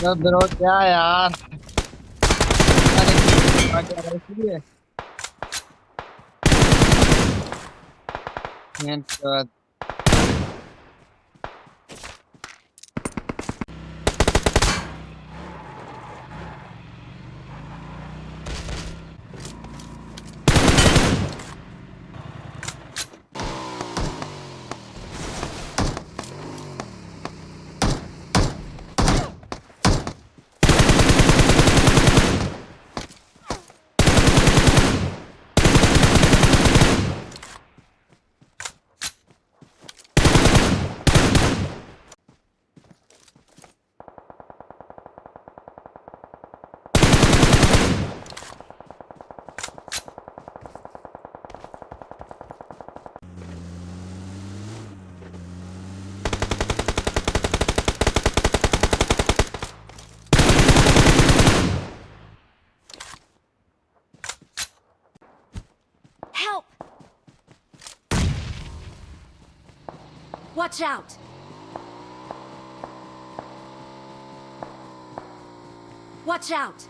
तो ब्रो क्या यार? इसलिए Watch out! Watch out!